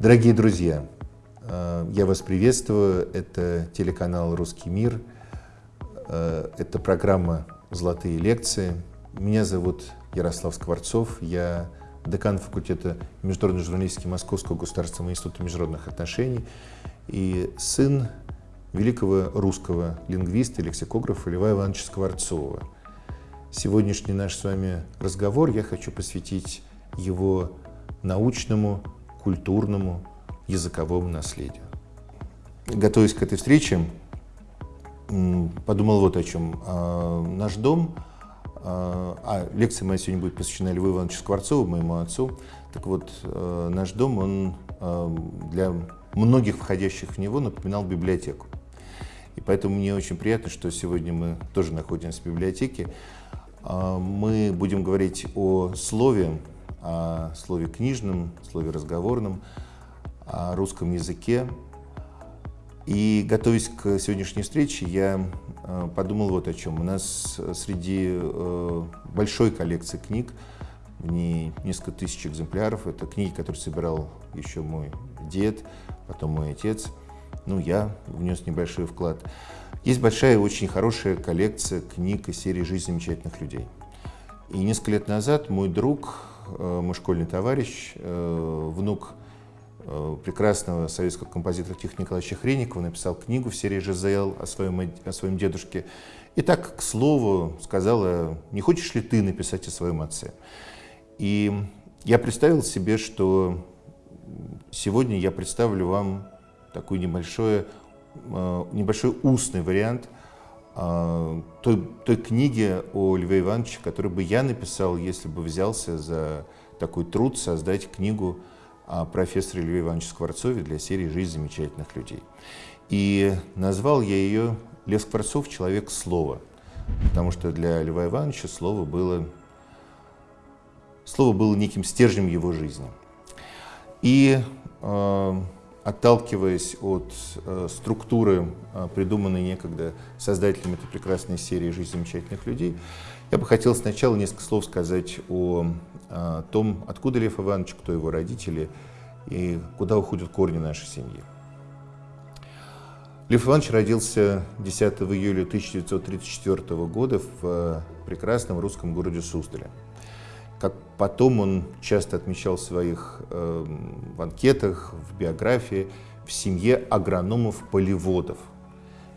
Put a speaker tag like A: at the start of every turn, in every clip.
A: Дорогие друзья, э, я вас приветствую. Это телеканал «Русский мир». Э, это программа «Золотые лекции». Меня зовут Ярослав Скворцов. Я декан факультета международной журналистики Московского государственного института международных отношений и сын великого русского лингвиста и лексикографа Льва Ивановича Скворцова. Сегодняшний наш с вами разговор я хочу посвятить его научному культурному, языковому наследию. Готовясь к этой встрече, подумал вот о чем. А, наш дом, а, а лекция моя сегодня будет посвящена Льву Ивановичу Скворцову, моему отцу. Так вот, а, наш дом, он для многих входящих в него напоминал библиотеку. И поэтому мне очень приятно, что сегодня мы тоже находимся в библиотеке. Мы будем говорить о слове, о слове книжном, слове разговорном, о русском языке. И готовясь к сегодняшней встрече, я э, подумал вот о чем. У нас среди э, большой коллекции книг, в ней несколько тысяч экземпляров, это книги, которые собирал еще мой дед, потом мой отец, ну, я внес небольшой вклад. Есть большая и очень хорошая коллекция книг из серии «Жизнь замечательных людей». И несколько лет назад мой друг, Э, мой школьный товарищ, э, внук э, прекрасного советского композитора Тихона Николаевича Хреникова, написал книгу в серии «ЖЗЛ» о своем, о своем дедушке. И так, к слову, сказала, не хочешь ли ты написать о своем отце? И я представил себе, что сегодня я представлю вам такой небольшой, небольшой устный вариант – той, той книги о Льве Ивановиче, которую бы я написал, если бы взялся за такой труд создать книгу о профессоре Льве Ивановиче Скворцове для серии «Жизнь замечательных людей». И назвал я ее «Лев Скворцов. Человек слова», потому что для Льва Ивановича слово было, слово было неким стержнем его жизни. И э, отталкиваясь от э, структуры, э, придуманной некогда создателями этой прекрасной серии «Жизнь замечательных людей», я бы хотел сначала несколько слов сказать о, о том, откуда Лев Иванович, кто его родители и куда уходят корни нашей семьи. Лев Иванович родился 10 июля 1934 года в э, прекрасном русском городе Суздале. Как потом он часто отмечал в своих э, в анкетах, в биографии, в семье агрономов-полеводов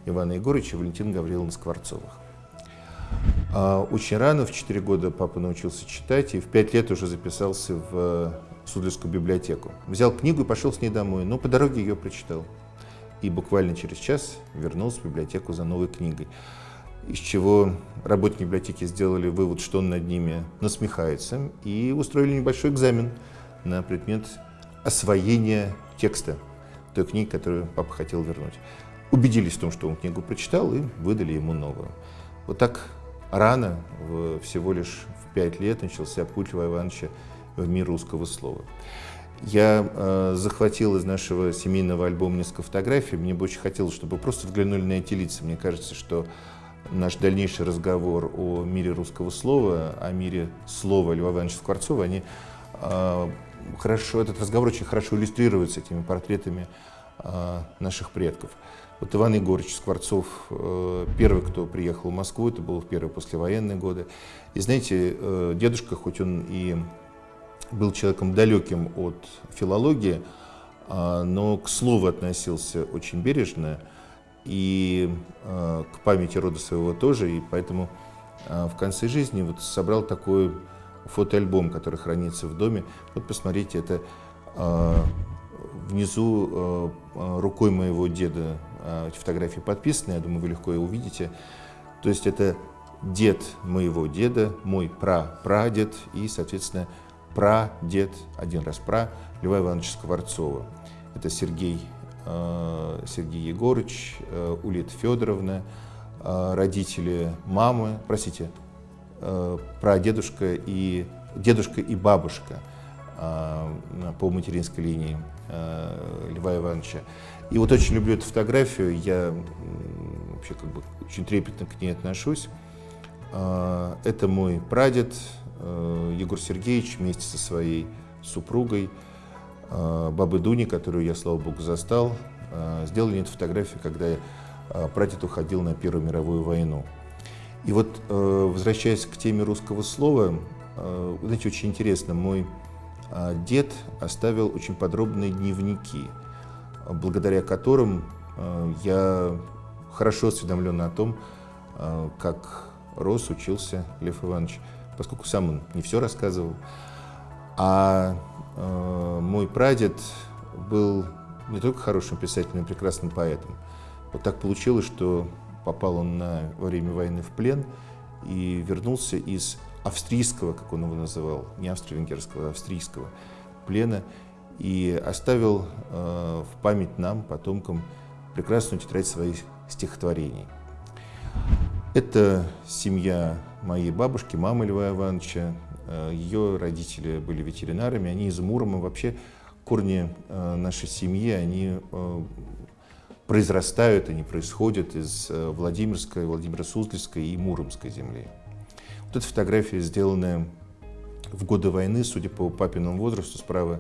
A: Ивана Егоровича и Валентина Гавриловна Скворцовых. А очень рано, в 4 года, папа научился читать и в 5 лет уже записался в Судлевскую библиотеку. Взял книгу и пошел с ней домой, но по дороге ее прочитал. И буквально через час вернулся в библиотеку за новой книгой из чего работники библиотеки сделали вывод, что он над ними насмехается, и устроили небольшой экзамен на предмет освоения текста той книги, которую папа хотел вернуть. Убедились в том, что он книгу прочитал, и выдали ему новую. Вот так рано, всего лишь в пять лет, начался путь Льва Ивановича в мир русского слова. Я э, захватил из нашего семейного альбома несколько фотографий. Мне бы очень хотелось, чтобы просто взглянули на эти лица. Мне кажется, что наш дальнейший разговор о мире русского слова, о мире слова Льва Ивановича Скворцова, они э, хорошо, этот разговор очень хорошо иллюстрируется этими портретами э, наших предков. Вот Иван Егорович Скворцов, э, первый, кто приехал в Москву, это был в первые послевоенные годы. И знаете, э, дедушка, хоть он и был человеком далеким от филологии, э, но к слову относился очень бережно, и э, к памяти рода своего тоже, и поэтому э, в конце жизни вот собрал такой фотоальбом, который хранится в доме. Вот посмотрите, это э, внизу рукой моего деда э, эти фотографии подписаны, я думаю, вы легко и увидите. То есть это дед моего деда, мой пра-прадед и, соответственно, прадед, один раз пра, Льва Ивановича Скворцова. Это Сергей Сергей Егорович, э, Улита Федоровна, э, родители мамы, простите, прадедушка и дедушка и бабушка по материнской линии Льва Ивановича. И вот очень люблю эту фотографию, я вообще как бы очень трепетно к ней отношусь. Это мой прадед Егор Сергеевич вместе со своей супругой. Э, бабы Дуни, которую я, слава богу, застал. Э, сделали эту фотографию, когда э, прадед уходил на Первую мировую войну. И вот, возвращаясь к теме русского слова, знаете, очень интересно, мой дед оставил очень подробные дневники, благодаря которым я хорошо осведомлен о том, как рос, учился Лев Иванович, поскольку сам он не все рассказывал. А э, мой прадед был не только хорошим писателем, но и прекрасным поэтом. Вот так получилось, что попал он на, во время войны в плен и вернулся из австрийского, как он его называл, не австро-венгерского, а австрийского плена, и оставил э, в память нам, потомкам, прекрасную тетрадь своих стихотворений. Это семья моей бабушки, мамы Льва Ивановича. Э, Ее родители были ветеринарами, они из Мурома. Вообще корни э, нашей семьи, они э, произрастают, они происходят из Владимирской, Владимиро-Суздальской и Муромской земли. Вот эта фотография, сделанная в годы войны, судя по папиному возрасту, справа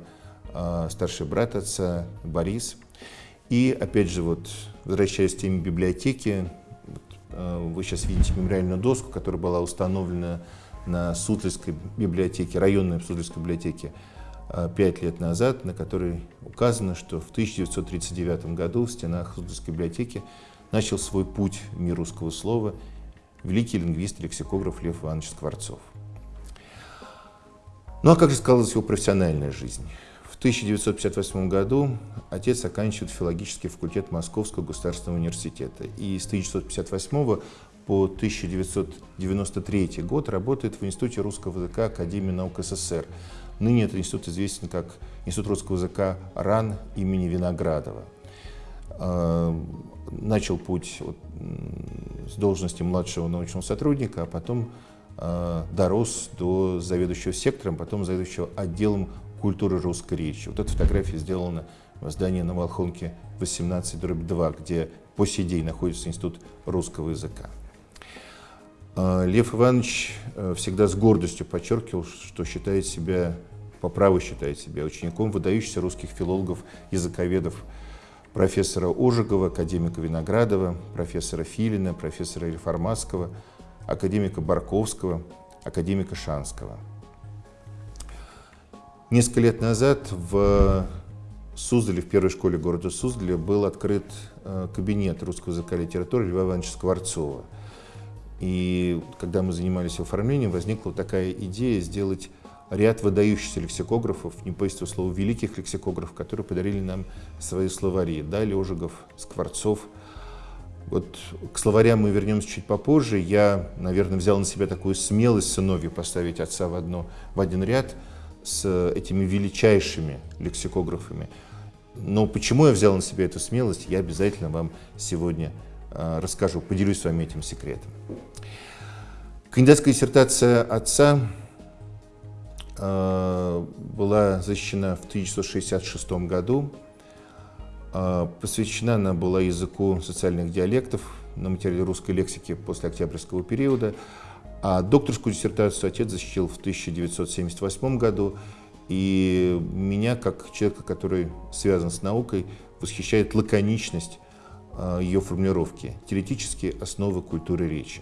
A: старший брат отца Борис. И опять же, вот, возвращаясь к теме библиотеки, вы сейчас видите мемориальную доску, которая была установлена на Сутлицкой библиотеке, районной Сутлицкой библиотеке э, пять лет назад, на которой указано, что в 1939 году в стенах Сутлицкой библиотеки начал свой путь в мир русского слова великий лингвист и лексикограф Лев Иванович Скворцов. Ну а как же сказалась его профессиональная жизнь? 1958 году отец оканчивает филологический факультет Московского государственного университета. И с 1958 по 1993 год работает в Институте русского языка Академии наук СССР. Ныне этот институт известен как Институт русского языка РАН имени Виноградова. А, начал путь с должности младшего научного сотрудника, а потом а, дорос до заведующего сектором, потом заведующего отделом культуры русской речи. Вот эта фотография сделана в здании на Волхонке 18 2, где по сей день находится Институт русского языка. А, Лев Иванович э, всегда с гордостью подчеркивал, что считает себя, по праву считает себя учеником выдающихся русских филологов, языковедов, профессора Ожегова, академика Виноградова, профессора Филина, профессора Реформатского, академика Барковского, академика Шанского – Несколько лет назад в Суздале, в первой школе города Суздале, был открыт э, кабинет русского языка и литературы Льва Ивановича Скворцова. И когда мы занимались оформлением, возникла такая идея сделать ряд выдающихся лексикографов, не поистину слова великих лексикографов, которые подарили нам свои словари. Дали Ожегов, Скворцов. Вот к словарям мы вернемся чуть попозже. Я, наверное, взял на себя такую смелость сыновью поставить отца в, одно, в один ряд – с этими величайшими лексикографами. Но почему я взял на себя эту смелость, я обязательно вам сегодня расскажу, поделюсь с вами этим секретом. Кандидатская диссертация отца э, была защищена в 1966 году. Э, посвящена она была языку социальных диалектов на материале русской лексики после октябрьского периода. А докторскую диссертацию отец защитил в 1978 году. И меня, как человека, который связан с наукой, восхищает лаконичность ее формулировки, теоретические основы культуры речи.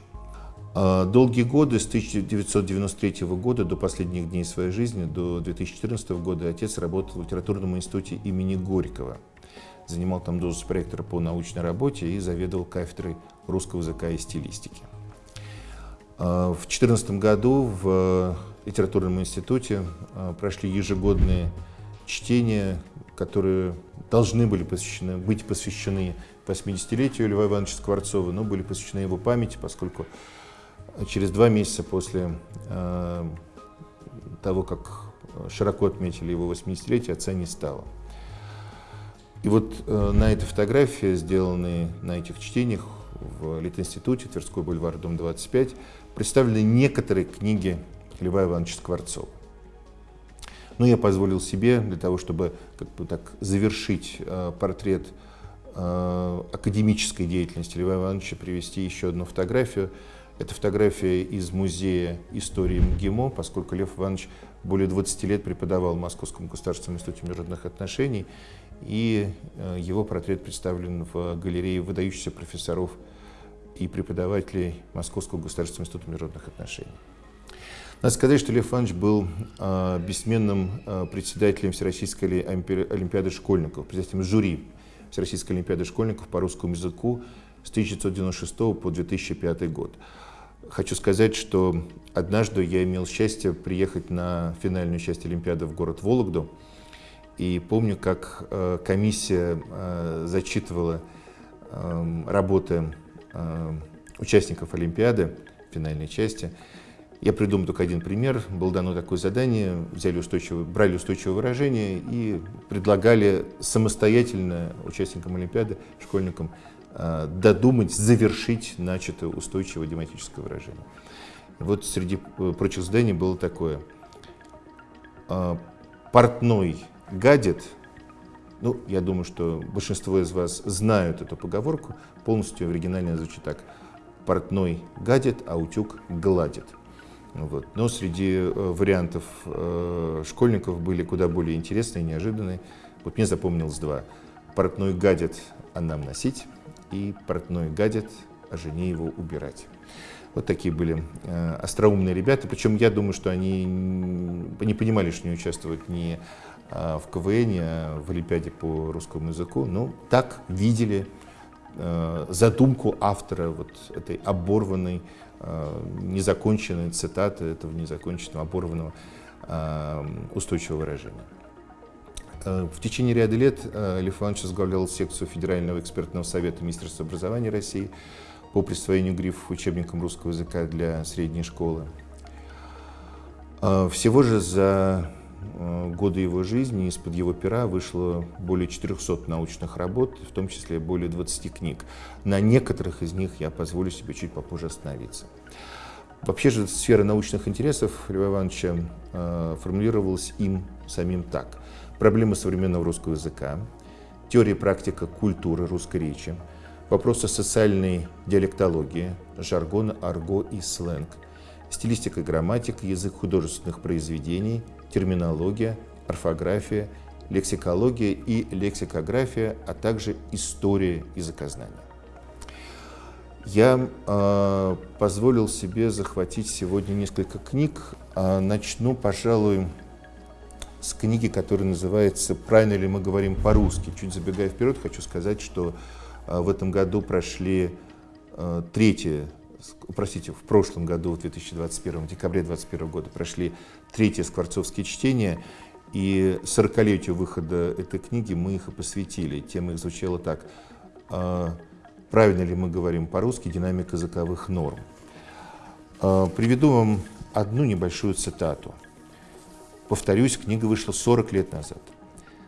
A: А, долгие годы, с 1993 года до последних дней своей жизни, до 2014 года, отец работал в литературном институте имени Горького. Занимал там должность проектора по научной работе и заведовал кафедрой русского языка и стилистики. А, в 2014 году в литературном институте а, прошли ежегодные чтения, которые должны были посвящены, быть посвящены 80-летию Льва Ивановича Скворцова, но были посвящены его памяти, поскольку через два месяца после э, того, как широко отметили его 80-летие, отца не стало. И вот э, на этой фотографии, сделанной на этих чтениях в Литинституте, Тверской бульвар, дом 25, представлены некоторые книги Льва Ивановича Скворцова. Но я позволил себе, для того, чтобы как бы так завершить э, портрет э, академической деятельности Льва Ивановича, привести еще одну фотографию. Это фотография из музея истории МГИМО, поскольку Лев Иванович более 20 лет преподавал в Московском государственном институте международных отношений, и э, его портрет представлен в галерее выдающихся профессоров и преподавателей Московского государственного института международных отношений. Надо сказать, что Лев Иванович был э, бессменным э, председателем Всероссийской Олимпиады школьников, председателем жюри Всероссийской Олимпиады школьников по русскому языку с 1996 по 2005 год. Хочу сказать, что однажды я имел счастье приехать на финальную часть Олимпиады в город Вологду. И помню, как э, комиссия э, зачитывала э, работы э, участников Олимпиады, финальной части. Я придумал только один пример. Было дано такое задание, взяли устойчивое, брали устойчивое выражение и предлагали самостоятельно участникам Олимпиады, школьникам, Э, додумать, завершить начатое устойчивое дематическое выражение. Вот среди э, прочих заданий было такое. Э, портной гадит, ну, я думаю, что большинство из вас знают эту поговорку, полностью оригинально звучит так. Портной гадит, а утюг гладит. Вот. Но среди вариантов школьников были куда более интересные, неожиданные. Вот мне запомнилось два. Портной гадит, а нам носить и портной гадит, а жене его убирать. Вот такие были э, остроумные ребята. Причем я думаю, что они не понимали, что не участвуют ни э, в КВН, а в Олимпиаде по русскому языку. Но так видели э, задумку автора вот этой оборванной, э, незаконченной цитаты, этого незаконченного, оборванного э, устойчивого выражения. Э, в течение ряда лет Лев Иванович возглавлял секцию Федерального экспертного совета Министерства образования России по присвоению грифов учебникам русского языка для средней школы. Всего же за годы его жизни из-под его пера вышло более 400 научных работ, в том числе более 20 книг. На некоторых из них я позволю себе чуть попозже остановиться. Вообще же сфера научных интересов Льва Ивановича формулировалась им самим так проблемы современного русского языка, теория и практика культуры русской речи, вопросы социальной диалектологии, жаргона, арго и сленг, стилистика и грамматика, язык художественных произведений, терминология, орфография, лексикология и лексикография, а также история языкознания. Я э, позволил себе захватить сегодня несколько книг. Э, начну, пожалуй, с книги, которая называется «Правильно ли мы говорим по-русски?». Чуть забегая вперед, хочу сказать, что а, в этом году прошли а, третье, простите, в прошлом году, в 2021, в декабре 2021 года, прошли третье скворцовские чтения, и 40-летию выхода этой книги мы их и посвятили. Тема их звучала так. А, «Правильно ли мы говорим по-русски? Динамика языковых норм». Приведу вам одну небольшую цитату – Повторюсь, книга вышла 40 лет назад.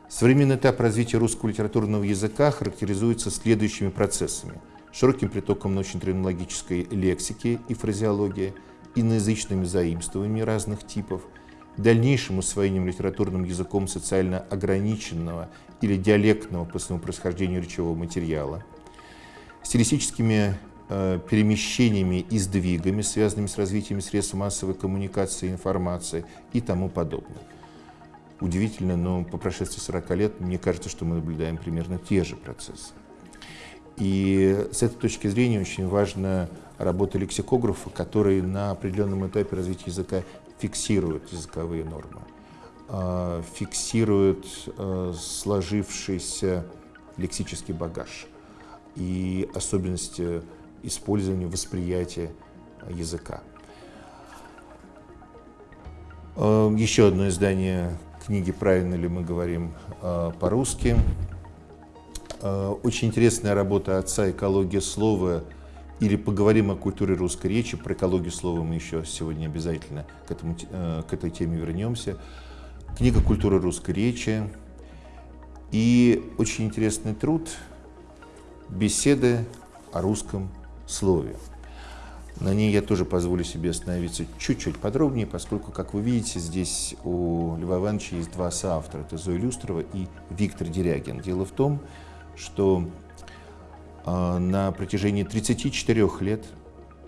A: Современный этап развития русского литературного языка характеризуется следующими процессами. Широким притоком научно-терминологической лексики и фразеологии, иноязычными заимствованиями разных типов, дальнейшим усвоением литературным языком социально ограниченного или диалектного по своему происхождению речевого материала, стилистическими Э, перемещениями и сдвигами, связанными с развитием средств массовой коммуникации, информации и тому подобное. Удивительно, но по прошествии 40 лет мне кажется, что мы наблюдаем примерно те же процессы. И с этой точки зрения очень важна работа лексикографа, который на определенном этапе развития языка фиксирует языковые нормы, а, фиксирует э, сложившийся лексический багаж и особенности использованию, восприятия языка. Эм, еще одно издание книги «Правильно ли мы говорим по-русски». Э, очень интересная работа отца «Экология слова» или «Поговорим о культуре русской речи». Про экологию слова мы еще сегодня обязательно к, этому, э, к этой теме вернемся. Книга «Культура русской речи». И очень интересный труд «Беседы о русском слове. На ней я тоже позволю себе остановиться чуть-чуть подробнее, поскольку, как вы видите, здесь у Льва Ивановича есть два соавтора. Это Зоя Люстрова и Виктор Дерягин. Дело в том, что э, на протяжении 34 лет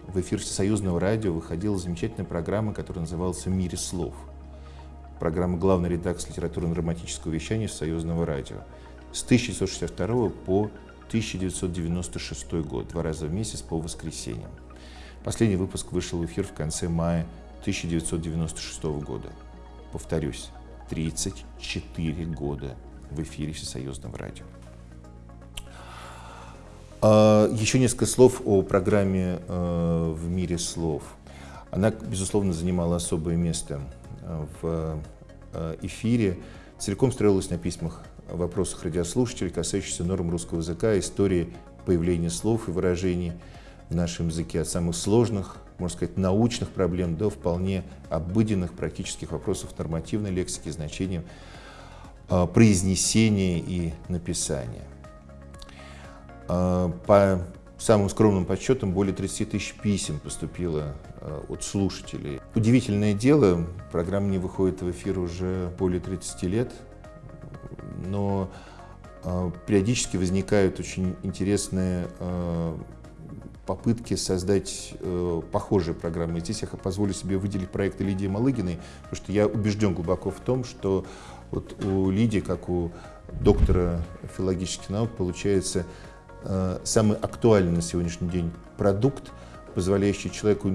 A: в эфир Союзного радио выходила замечательная программа, которая называлась «В мире слов». Программа главной редакции литературно-драматического вещания Союзного радио. С 1962 по 1996 год, два раза в месяц по воскресеньям. Последний выпуск вышел в эфир в конце мая 1996 года. Повторюсь, 34 года в эфире Всесоюзного радио. А, еще несколько слов о программе э, «В мире слов». Она, безусловно, занимала особое место э, в э, эфире, целиком строилась на письмах, вопросах радиослушателей, касающихся норм русского языка, истории появления слов и выражений в нашем языке, от самых сложных, можно сказать, научных проблем до вполне обыденных практических вопросов нормативной лексики, значения произнесения и написания. А, по самым скромным подсчетам, более 30 тысяч писем поступило а, от слушателей. Удивительное дело, программа не выходит в эфир уже более 30 лет, но а, периодически возникают очень интересные попытки создать э, похожие программы. Здесь я позволю себе выделить проект Лидии Малыгиной, потому что я убежден глубоко в том, что вот у Лидии, как у доктора филологических наук, получается самый актуальный на сегодняшний день продукт, позволяющий человеку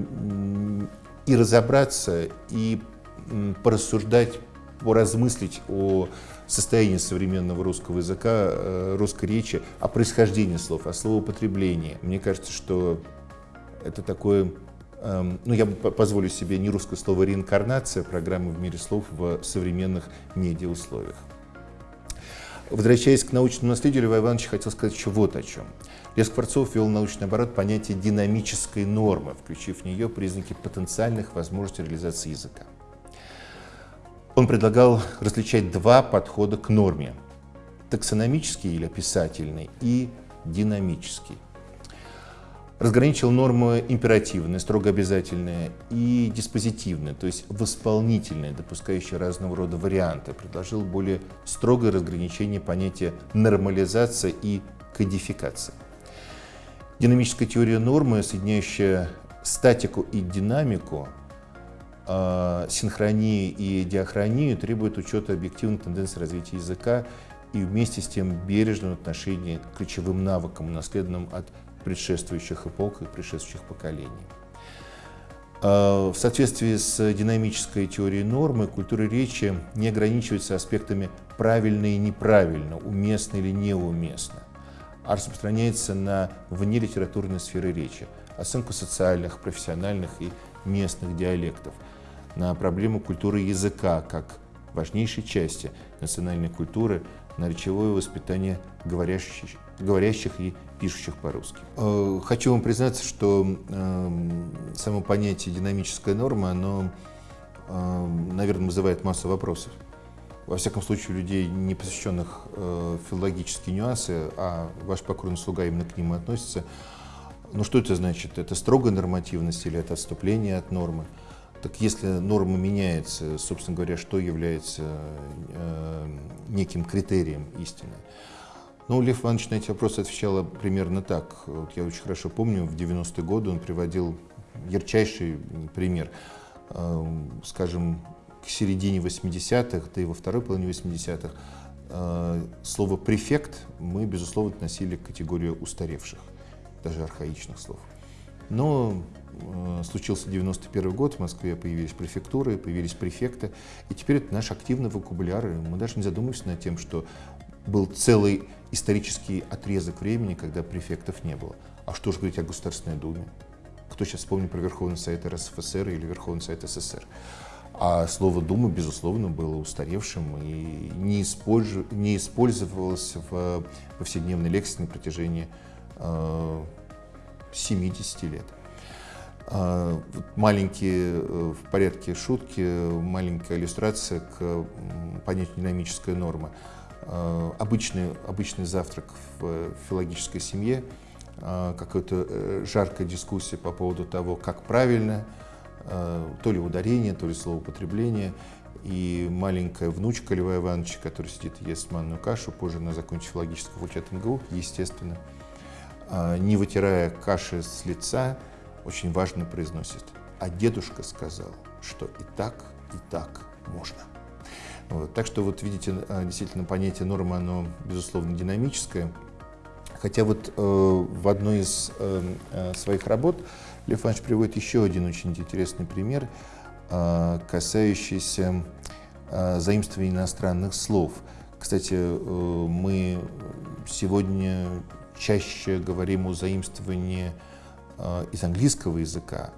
A: и разобраться, и порассуждать, поразмыслить о состоянии современного русского языка, э, русской речи, о происхождении слов, о словоупотреблении. Мне кажется, что это такое, эм, ну я позволю себе не русское слово реинкарнация программы в мире слов в современных медиаусловиях. Возвращаясь к научному наследию, Льва Ивановича хотел сказать еще вот о чем. Лев Скворцов ввел научный оборот понятие динамической нормы, включив в нее признаки потенциальных возможностей реализации языка. Он предлагал различать два подхода к норме – таксономический или описательный и динамический разграничил нормы императивные, строго обязательные, и диспозитивные, то есть восполнительные, допускающие разного рода варианты. Предложил более строгое разграничение понятия нормализация и кодификация. Динамическая теория нормы, соединяющая статику и динамику, э, синхронию и диахронию, требует учета объективных тенденций развития языка и вместе с тем бережного отношения к ключевым навыкам, унаследованным от предшествующих эпох и предшествующих поколений. А, в соответствии с динамической теорией нормы, культура речи не ограничивается аспектами правильно и неправильно, уместно или неуместно, а распространяется на внелитературные сферы речи, оценку социальных, профессиональных и местных диалектов, на проблему культуры языка как важнейшей части национальной культуры, на речевое воспитание говорящих, говорящих и пишущих по-русски. Э, хочу вам признаться, что эм, само понятие динамическая норма, оно, эм, наверное, вызывает массу вопросов. Во всяком случае, у людей, не посвященных э, филологические нюансы, а ваш покорный слуга именно к ним относится. Ну что это значит? Это строгая нормативность или это отступление от нормы? Так если норма меняется, собственно говоря, что является э, неким критерием истины? Ну, Лев Иванович на эти вопросы отвечал примерно так. Вот я очень хорошо помню, в 90-е годы он приводил ярчайший пример. Эм, скажем, к середине 80-х, да и во второй половине 80-х, э, слово «префект» мы, безусловно, относили к категории устаревших, даже архаичных слов. Но э, случился 91 год, в Москве появились префектуры, появились префекты, и теперь это наш активный вокабуляр, и мы даже не задумываемся над тем, что был целый исторический отрезок времени, когда префектов не было. А что же говорить о Государственной Думе? Кто сейчас вспомнит про Верховный Совет РСФСР или Верховный Совет СССР? А слово «дума», безусловно, было устаревшим и не, использу, не использовалось в повседневной лексике на протяжении э, 70 лет. Э, маленькие, э, в порядке шутки, маленькая иллюстрация к понятию динамической нормы. Э, обычный, обычный завтрак в филологической семье, э, какая-то э, жаркая дискуссия по поводу того, как правильно, то ли ударение, то ли словоупотребление. И маленькая внучка Льва Ивановича, которая сидит и ест манную кашу, позже она закончит филологический факультет МГУ, естественно, не вытирая каши с лица, очень важно произносит. А дедушка сказал, что и так, и так можно. Вот. Так что вот видите, э, действительно понятие нормы, оно безусловно динамическое. Хотя вот э, в одной из э, э своих работ Лев Иванович приводит еще один очень интересный пример, э, касающийся э, заимствования иностранных слов. Кстати, э, мы сегодня чаще говорим о заимствовании из английского языка.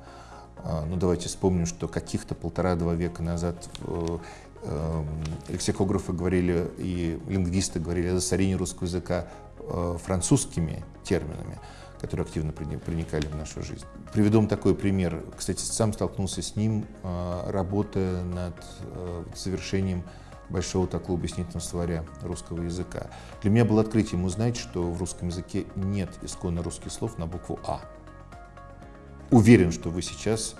A: Э, ну, давайте вспомним, что каких-то полтора-два века назад э, э, лексикографы говорили и лингвисты говорили о засорении русского языка Э, французскими терминами, которые активно проникали в нашу жизнь. Приведу вам такой пример. Кстати, сам столкнулся с ним, э, работая над э, завершением большого такого объяснительного словаря русского языка. Для меня было открытием узнать, что в русском языке нет исконно русских слов на букву «А». Уверен, что вы сейчас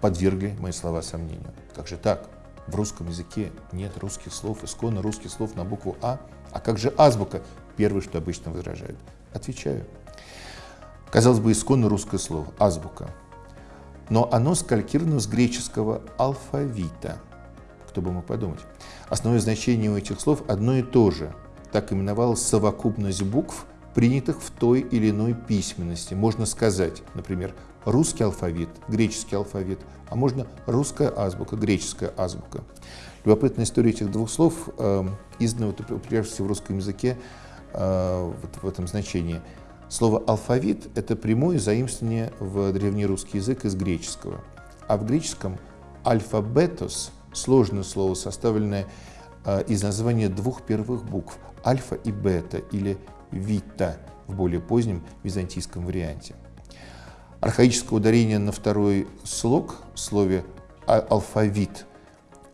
A: подвергли мои слова сомнению. Как же так? В русском языке нет русских слов, исконно русских слов на букву «А». А как же азбука? Первое, что обычно возражают. Отвечаю. Казалось бы, исконно русское слово – азбука. Но оно скалькировано с греческого алфавита. Кто бы мог подумать. Основное значение у этих слов одно и то же. Так именовалась совокупность букв, принятых в той или иной письменности. Можно сказать, например, русский алфавит, греческий алфавит, а можно русская азбука, греческая азбука. Любопытная история этих двух слов, э, издана вот, в русском языке, Э, вот в этом значении. Слово «алфавит» — это прямое заимствование в древнерусский язык из греческого. А в греческом «альфабетос» — сложное слово, составленное э, из названия двух первых букв — альфа и бета или вита в более позднем византийском варианте. Архаическое ударение на второй слог в слове «а-, «алфавит»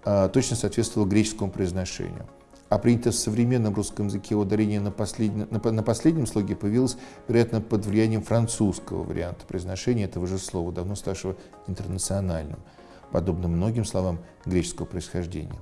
A: э, точно соответствовало греческому произношению а принято в современном русском языке ударение на, последнем, на последнем слоге появилось, вероятно, под влиянием французского варианта произношения этого же слова, давно ставшего интернациональным, подобно многим словам греческого происхождения.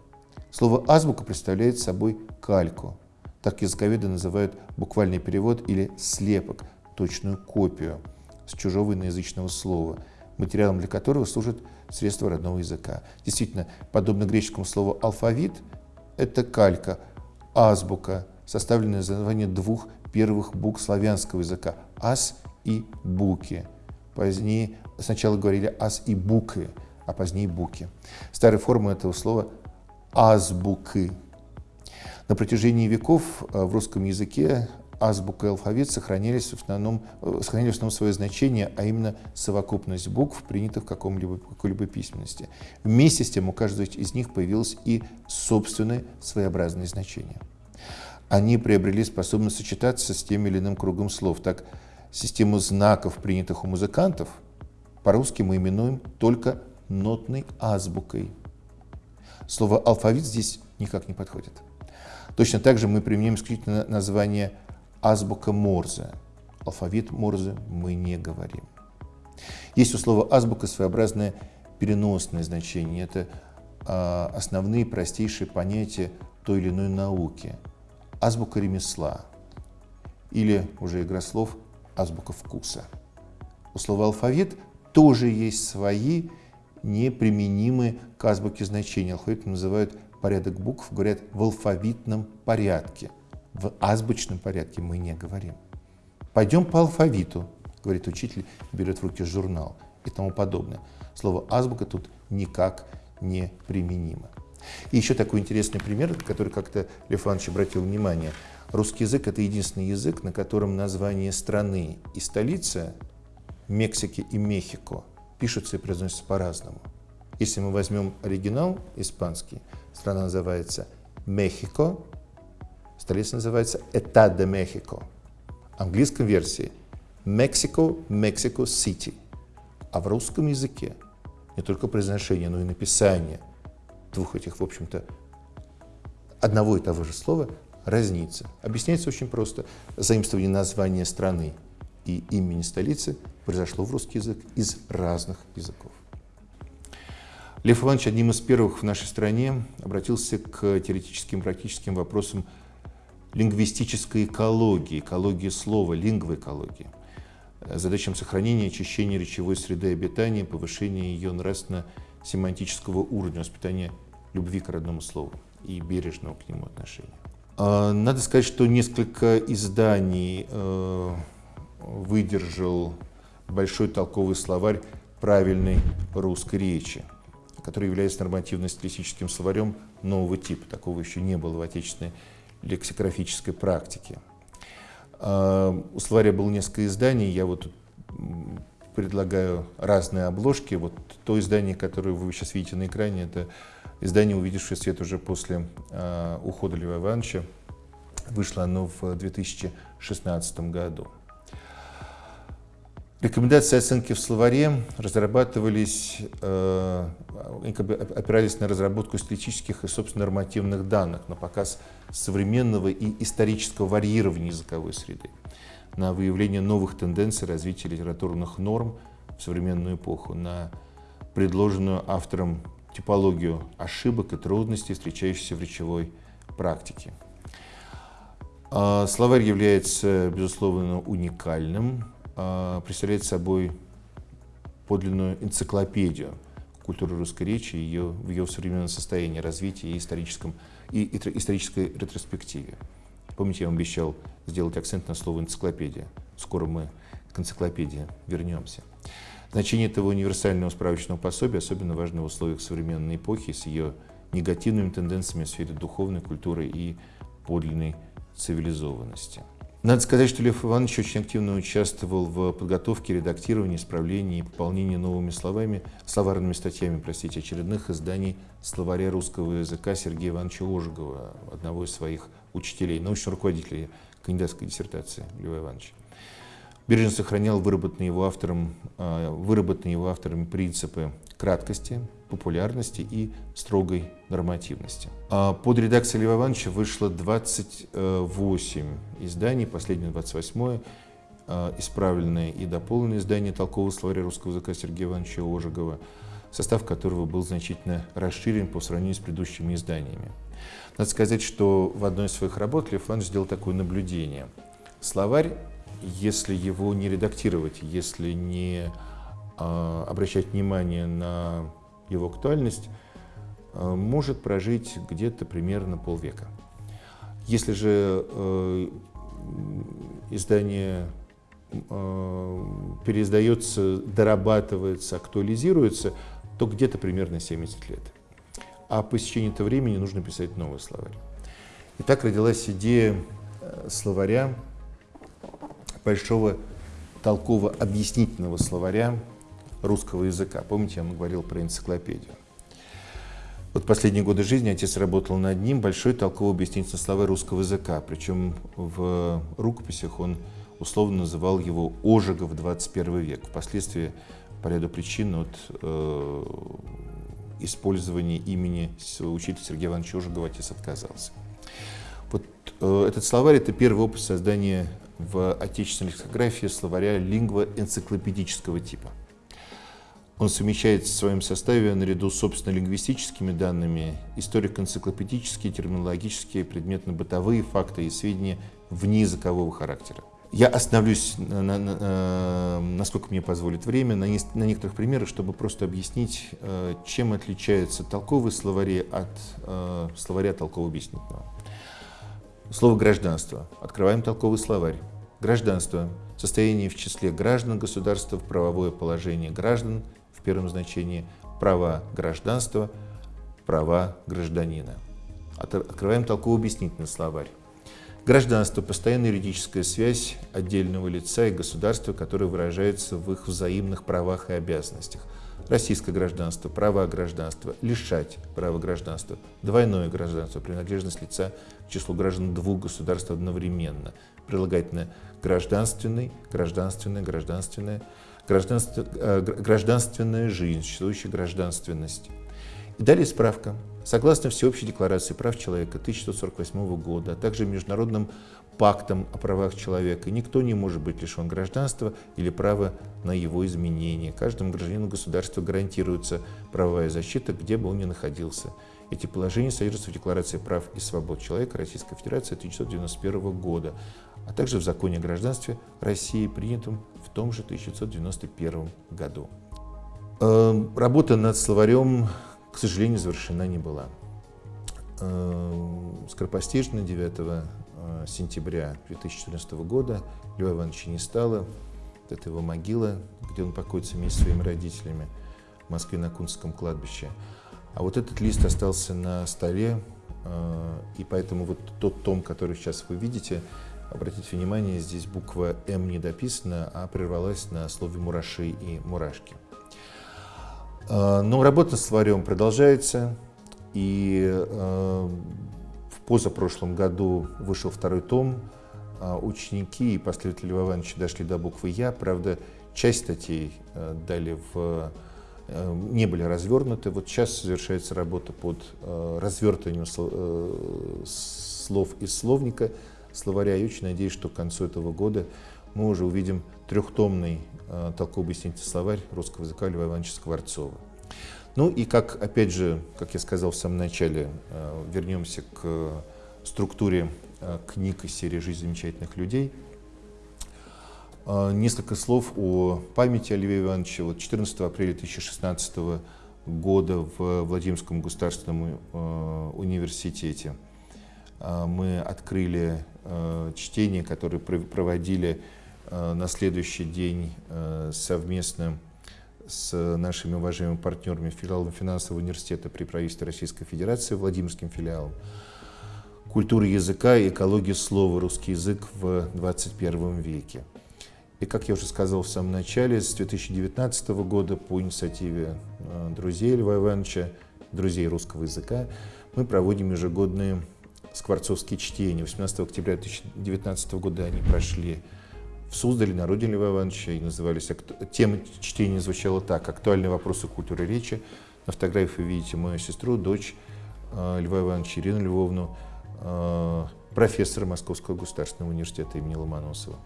A: Слово «азбука» представляет собой кальку. Так языковеды называют буквальный перевод или слепок, точную копию с чужого иноязычного слова, материалом для которого служит средство родного языка. Действительно, подобно греческому слову «алфавит», это калька, азбука, составленная из названия двух первых букв славянского языка – ас и буки. Позднее сначала говорили ас и букы, а позднее буки. Старая форма этого слова – азбуки. На протяжении веков э, в русском языке азбука и алфавит сохранились в основном, э, сохранили в основном свое значение, а именно совокупность букв, принятых в каком-либо, какой-либо письменности. Вместе с тем у каждого из них появилось и собственное своеобразное значение. Они приобрели способность сочетаться с тем или иным кругом слов. Так, систему знаков, принятых у музыкантов, по-русски мы именуем только нотной азбукой. Слово «алфавит» здесь никак не подходит. Точно так же мы применяем исключительно название азбука Морзе. Алфавит Морзе мы не говорим. Есть у слова азбука своеобразное переносное значение. Это э, основные простейшие понятия той или иной науки. Азбука ремесла или, уже игра слов, азбука вкуса. У слова алфавит тоже есть свои неприменимые к азбуке значения. Алфавит называют порядок букв, говорят в алфавитном порядке – в азбучном порядке мы не говорим. Пойдем по алфавиту, говорит учитель, берет в руки журнал и тому подобное. Слово азбука тут никак не применимо. И еще такой интересный пример, который как-то Лев Иванович обратил внимание. Русский язык – это единственный язык, на котором название страны и столица Мексики и Мехико пишутся и произносятся по-разному. Если мы возьмем оригинал испанский, страна называется Мехико, Столица называется Этад де Мехико. В английском версии Mexico, Mexico City. А в русском языке не только произношение, но и написание двух этих, в общем-то, одного и того же слова разнится. Объясняется очень просто. Заимствование названия страны и имени столицы произошло в русский язык из разных языков. Лев Иванович одним из первых в нашей стране обратился к теоретическим и практическим вопросам лингвистической экологии, экологии слова, лингвоэкологии. задачам сохранения и очищения речевой среды обитания, повышения ее нравственно-семантического уровня, воспитания любви к родному слову и бережного к нему отношения. А, надо сказать, что несколько изданий э, выдержал большой толковый словарь правильной русской речи, который является нормативно-стилистическим словарем нового типа. Такого еще не было в отечественной лексикографической практике. А, у словаря было несколько изданий, я вот предлагаю разные обложки. Вот то издание, которое вы сейчас видите на экране, это издание, увидевшее свет уже после э, ухода Льва Ивановича. Вышло оно в 2016 году. Рекомендации оценки в словаре разрабатывались, э, опирались на разработку статистических и, собственно, нормативных данных, на показ современного и исторического варьирования языковой среды, на выявление новых тенденций развития литературных норм в современную эпоху, на предложенную автором типологию ошибок и трудностей, встречающихся в речевой практике. А, словарь является, безусловно, уникальным, представляет собой подлинную энциклопедию культуры русской речи ее, в ее современном состоянии развития и, историческом, и, и исторической ретроспективе. Помните, я вам обещал сделать акцент на слово «энциклопедия». Скоро мы к энциклопедии вернемся. Значение этого универсального справочного пособия особенно важно в условиях современной эпохи с ее негативными тенденциями в сфере духовной культуры и подлинной цивилизованности. Надо сказать, что Лев Иванович очень активно участвовал в подготовке, редактировании, исправлении и пополнении новыми словами, словарными статьями, простите, очередных изданий словаря русского языка Сергея Ивановича Ожегова, одного из своих учителей, научного руководителя кандидатской диссертации Льва Ивановича. Бережно сохранял выработанные его, автором, а, выработанные его авторами принципы краткости, популярности и строгой нормативности. А под редакцией Льва Ивановича вышло 28 изданий, последнее 28 а, исправленное и дополненное издание толкового словаря русского языка Сергея Ивановича Ожегова, состав которого был значительно расширен по сравнению с предыдущими изданиями. Надо сказать, что в одной из своих работ Лев Иванович сделал такое наблюдение. Словарь если его не редактировать, если не э, обращать внимание на его актуальность, э, может прожить где-то примерно полвека. Если же э, издание э, переиздается, дорабатывается, актуализируется, то где-то примерно 70 лет. А по истечении этого времени нужно писать новый словарь. И так родилась идея э, словаря большого толково-объяснительного словаря русского языка. Помните, я вам говорил про энциклопедию. Вот последние годы жизни отец работал над ним, большой толково-объяснительный словарь русского языка. Причем в рукописях он условно называл его «Ожегов 21 век». Впоследствии по ряду причин от э, использования имени учителя Сергея Ивановича Ожегова отец отказался. Вот э, этот словарь – это первый опыт создания в отечественной лексикографии словаря лингвоэнциклопедического типа. Он совмещает в своем составе наряду с собственно лингвистическими данными историко-энциклопедические, терминологические, предметно-бытовые факты и сведения внеязыкового характера. Я остановлюсь, на, на, на, э, насколько мне позволит время, на, на некоторых примерах, чтобы просто объяснить, э, чем отличаются толковые словари от э, словаря толково-объяснительного. Слово «гражданство». Открываем толковый словарь. Гражданство – состояние в числе граждан государства, правовое положение граждан в первом значении, права гражданства, права гражданина. Открываем толково-объяснительный словарь. Гражданство – постоянная юридическая связь отдельного лица и государства, которая выражается в их взаимных правах и обязанностях – российское гражданство, право гражданства, лишать права гражданства, двойное гражданство, принадлежность лица к числу граждан двух государств одновременно, прилагательное гражданственный, гражданственное, гражданственное, гражданство, э, гражданственная жизнь, существующая гражданственность. И далее справка. Согласно Всеобщей декларации прав человека 1948 года, а также международным пактом о правах человека. Никто не может быть лишен гражданства или права на его изменение. Каждому гражданину государства гарантируется правовая защита, где бы он ни находился. Эти положения содержатся в Декларации прав и свобод человека Российской Федерации 1991 года. а также в законе о гражданстве России, принятом в том же 1991 году. Э, работа над словарем, к сожалению, завершена не была. Э, скоропостижно 9 э, сентября 2014 года Льва Ивановича не стало. Это его могила, где он покоится вместе с своими родителями в Москве на Кунском кладбище. А вот этот лист остался на столе, и поэтому вот тот том, который сейчас вы видите, обратите внимание, здесь буква «М» не дописана, а прервалась на слове «мураши» и «мурашки». Но работа с словарем продолжается. И э, позапрошлом году вышел второй том. Э, ученики и последователи Льва Ивановича дошли до буквы «Я». Правда, часть статей э, дали в, э, не были развернуты. Вот сейчас завершается работа под э, развертыванием слов, из словника словаря. И очень надеюсь, что к концу этого года мы уже увидим трехтомный толково-объяснительный словарь русского языка Льва Ивановича Скворцова. Ну и как, опять же, как я сказал в самом начале, э, вернемся к структуре э, книг из серии «Жизнь замечательных людей». Э, несколько слов о памяти Оливия Ивановича. Вот 14 апреля 2016 года в Владимирском государственном университете мы открыли чтение, которое проводили на следующий день совместно с нашими уважаемыми партнерами филиалом финансового университета при правительстве Российской Федерации, Владимирским филиалом. Культура языка и экология слова, русский язык в 21 веке. И, как я уже сказал в самом начале, с 2019 года по инициативе э, друзей Льва Ивановича, друзей русского языка, мы проводим ежегодные скворцовские чтения. 18 октября 2019 года они прошли в Суздале, на родине Льва Ивановича, и назывались, тема чтения звучала так, «Актуальные вопросы культуры речи». На фотографии вы видите мою сестру, дочь э, Льва Ивановича, Ирину Львовну, э, профессора Московского государственного университета имени Ломоносова.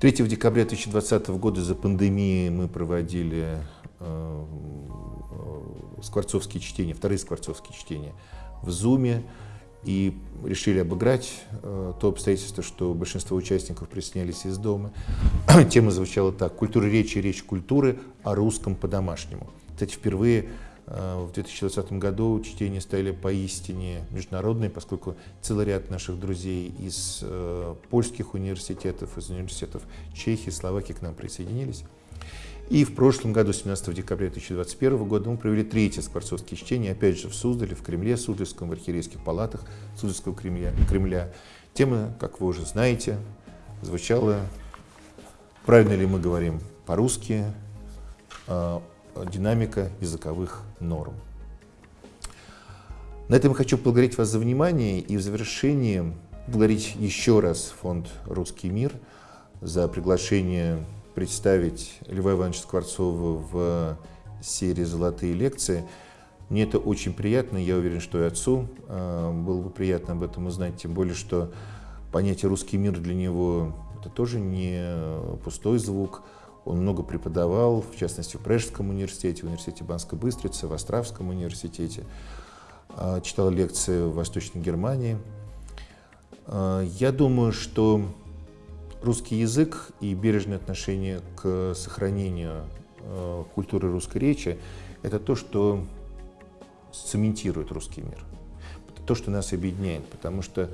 A: 3 декабря 2020 года за пандемией мы проводили э, скворцовские чтения, вторые скворцовские чтения в Зуме и решили обыграть э, то обстоятельство, что большинство участников приснялись из дома. Тема звучала так «Культура речи, речь культуры о русском по-домашнему». Кстати, впервые э, в 2020 году чтения стали поистине международные, поскольку целый ряд наших друзей из э, польских университетов, из университетов Чехии, Словакии к нам присоединились. И в прошлом году, 17 декабря 2021 года, мы провели третье скворцовские чтение, опять же в Суздале, в Кремле Суздальском, в архиерейских палатах Суздальского Кремля. Кремля. Тема, как вы уже знаете, звучала, правильно ли мы говорим по-русски, э, динамика языковых норм. На этом я хочу поблагодарить вас за внимание и в завершении благодарить еще раз фонд «Русский мир» за приглашение представить Льва Ивановича Скворцова в серии «Золотые лекции». Мне это очень приятно, я уверен, что и отцу э, было бы приятно об этом узнать, тем более, что понятие «русский мир» для него это тоже не пустой звук. Он много преподавал, в частности, в Пражском университете, в университете Банской Быстрицы, в Островском университете. Э, читал лекции в Восточной Германии. Э, я думаю, что русский язык и бережное отношение к сохранению э, культуры русской речи – это то, что цементирует русский мир. То, что нас объединяет, потому что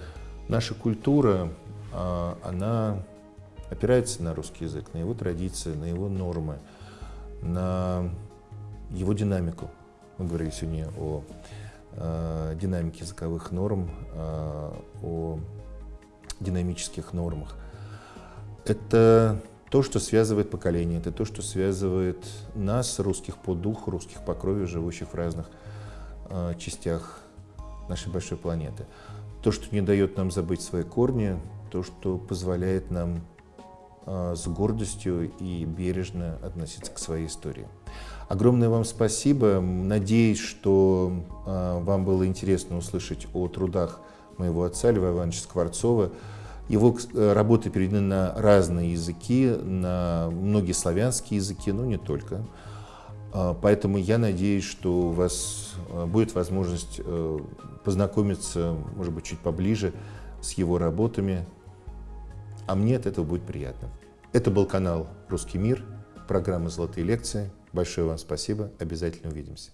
A: наша культура, э, она опирается на русский язык, на его традиции, на его нормы, на его динамику. Мы говорили сегодня о э, динамике языковых норм, э, о динамических нормах – это то, что связывает поколения, это то, что связывает нас, русских по духу, русских по крови, живущих в разных э, частях нашей большой планеты. То, что не дает нам забыть свои корни, то, что позволяет нам э, с гордостью и бережно относиться к своей истории. Огромное вам спасибо. Надеюсь, что э, вам было интересно услышать о трудах моего отца Льва Ивановича Скворцова, его э, работы переведены на разные языки, на многие славянские языки, но не только. А, поэтому я надеюсь, что у вас э, будет возможность э, познакомиться, может быть, чуть поближе с его работами. а мне от этого будет приятно. Это был канал «Русский мир», программа «Золотые лекции». Большое вам спасибо, обязательно увидимся.